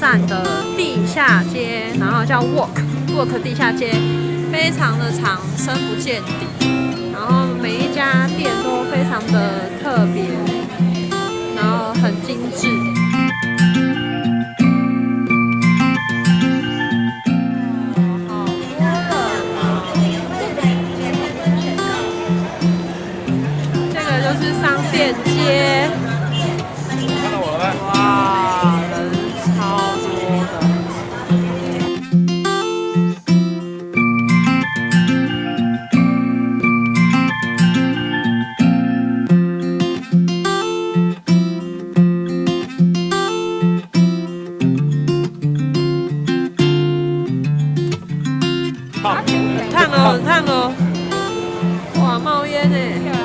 站的地下街，然后叫 Walk Walk 地下街，非常的长，深不见底。然后每一家店都非常的特别，然后很精致。好多人哦！这个就是商店街。很烫哦很烫哦。哇冒烟呢。